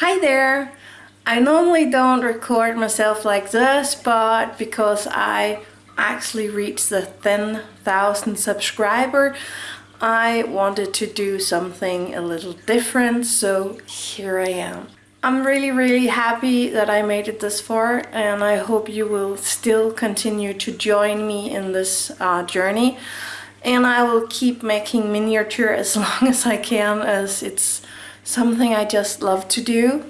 Hi there! I normally don't record myself like this, but because I actually reached the 10,000 subscriber, I wanted to do something a little different, so here I am. I'm really really happy that I made it this far and I hope you will still continue to join me in this uh, journey and I will keep making miniature as long as I can as it's something I just love to do.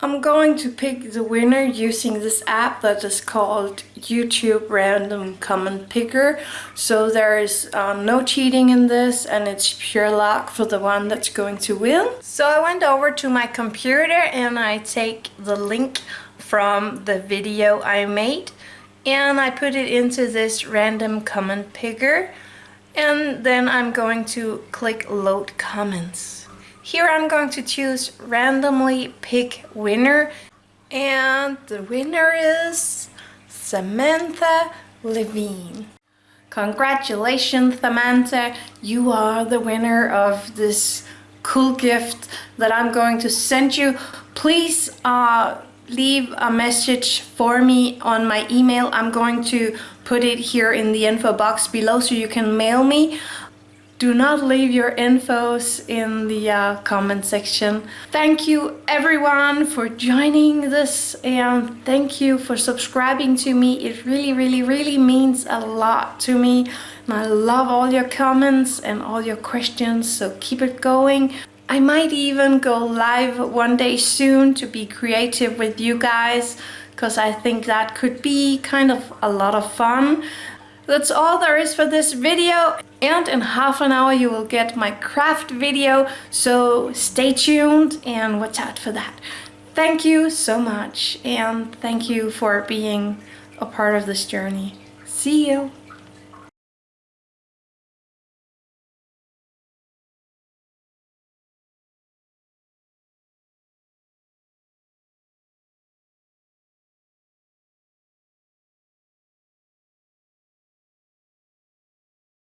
I'm going to pick the winner using this app that is called YouTube Random Comment Picker. So there is uh, no cheating in this and it's pure luck for the one that's going to win. So I went over to my computer and I take the link from the video I made and I put it into this random comment picker and then I'm going to click load comments. Here I'm going to choose randomly pick winner and the winner is Samantha Levine. Congratulations Samantha, you are the winner of this cool gift that I'm going to send you. Please uh, leave a message for me on my email. I'm going to put it here in the info box below so you can mail me do not leave your infos in the uh, comment section. Thank you everyone for joining this and thank you for subscribing to me. It really, really, really means a lot to me. And I love all your comments and all your questions, so keep it going. I might even go live one day soon to be creative with you guys because I think that could be kind of a lot of fun. That's all there is for this video and in half an hour you will get my craft video so stay tuned and watch out for that. Thank you so much and thank you for being a part of this journey. See you!